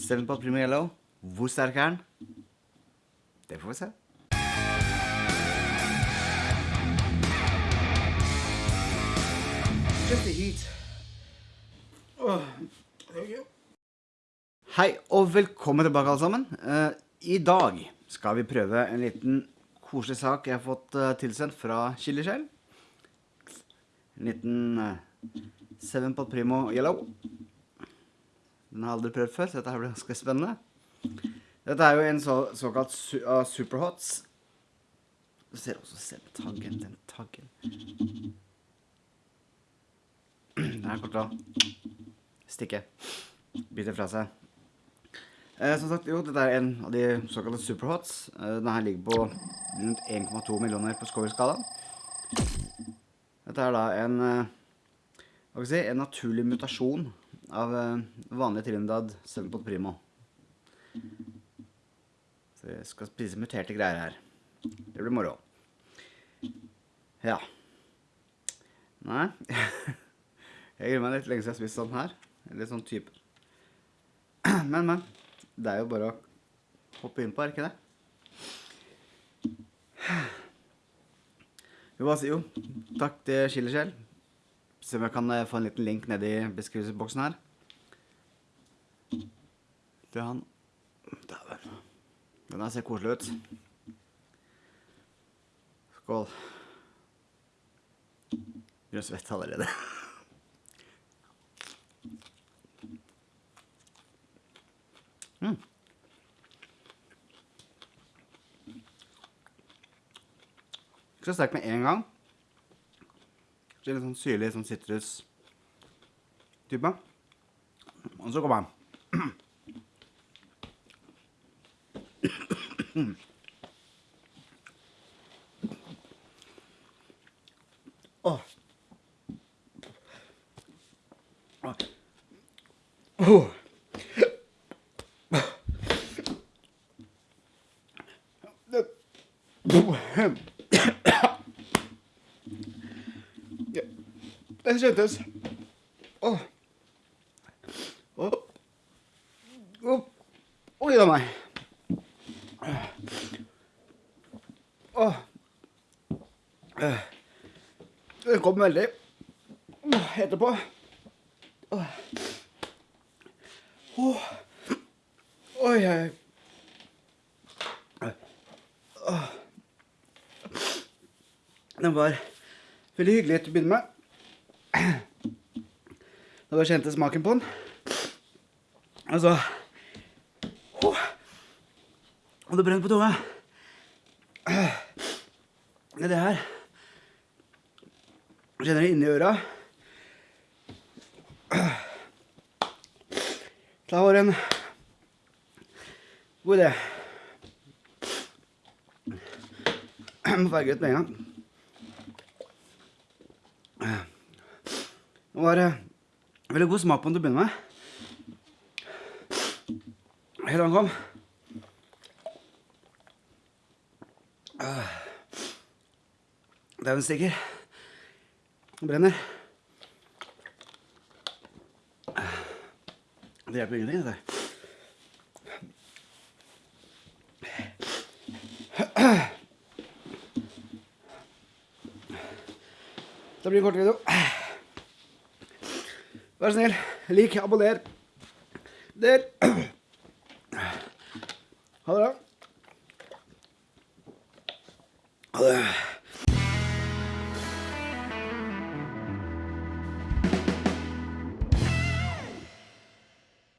Seven Pot Primo Yellow. Hvor sterk er den? Det får vi se. Just the heat. Hei og velkommen tilbake alle sammen. Eh, I dag skal vi prøve en liten koselig sak jeg har fått eh, tilsendt fra Chilishell. En liten uh, Seven Pot Primo Yellow. Den har jeg aldri prøvd før, så dette her blir ganske spennende. Dette er jo en så, såkalt su uh, Superhots. Du ser også selv taggen, den taggen. Den her kommer til å stikke. Bite fra seg. Eh, som sagt, jo, dette er en av de såkalte superhots. Eh, denne her ligger på rundt 1,2 millioner på Scoville-skala. Dette er da en, eh, si, en naturlig mutasjon av eh, vanlig Trinidad Sunpot Primo. Så vi skal spise muterte greier her. Det blir moro. Ja. Nei. Jeg gruer meg litt lenge siden jeg har spist sånn her. Litt sånn type. Men, men. Det er jo bare å hoppe inn på, er ikke det? Jo, hva sier jo? Takk til Chilishell. Se om jeg kan eh, få en liten link nedi beskrivelsesboksen her. Det er han. Dæven. Den her ser koselig ut. Skål. Gjør svett allerede. Mm. Ikke så sterk med en gang. Det er litt sånn syrlig, sånn sitrus-type. Og så kommer han. Åh. Åh. Åh. Ja, det kjentes. Åh. Oi da meg. Åh. Det kom veldig etterpå. Oi, oi. Den var veldig hyggelig til å begynne med. Da bare kjente smaken på den. Altså oh, Og det brenner på tunga. Det er her. Kjenner det inni øra. Det var en god idé. Må farge ut med en gang. Det var veldig god smak på den til å begynne med. Helt den kom. Dauen stikker. Den brenner. Det hjelper ingenting, dette. Det blir en kort video. Vær snill, lik, abonner. Der. Ha det bra. Ha det.